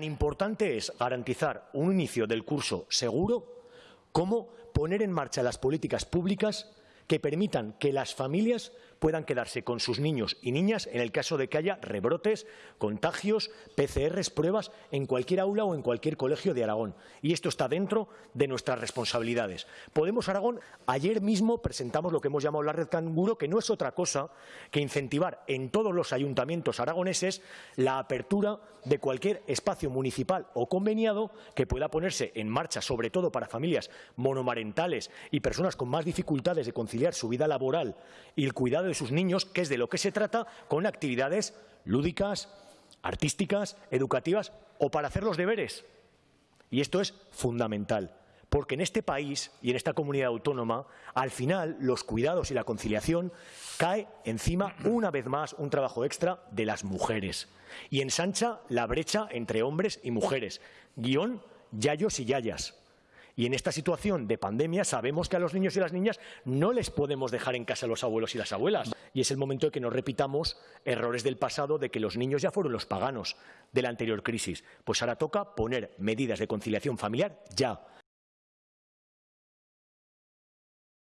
Tan importante es garantizar un inicio del curso seguro como poner en marcha las políticas públicas que permitan que las familias puedan quedarse con sus niños y niñas en el caso de que haya rebrotes, contagios, PCRs, pruebas en cualquier aula o en cualquier colegio de Aragón. Y esto está dentro de nuestras responsabilidades. Podemos Aragón, ayer mismo presentamos lo que hemos llamado la red canguro, que no es otra cosa que incentivar en todos los ayuntamientos aragoneses la apertura de cualquier espacio municipal o conveniado que pueda ponerse en marcha, sobre todo para familias monomarentales y personas con más dificultades de conciliar su vida laboral y el cuidado de sus niños, que es de lo que se trata, con actividades lúdicas, artísticas, educativas o para hacer los deberes. Y esto es fundamental, porque en este país y en esta comunidad autónoma, al final, los cuidados y la conciliación cae encima, una vez más, un trabajo extra de las mujeres y ensancha la brecha entre hombres y mujeres, guion yayos y yayas. Y en esta situación de pandemia sabemos que a los niños y las niñas no les podemos dejar en casa a los abuelos y las abuelas. Y es el momento de que no repitamos errores del pasado de que los niños ya fueron los paganos de la anterior crisis. Pues ahora toca poner medidas de conciliación familiar ya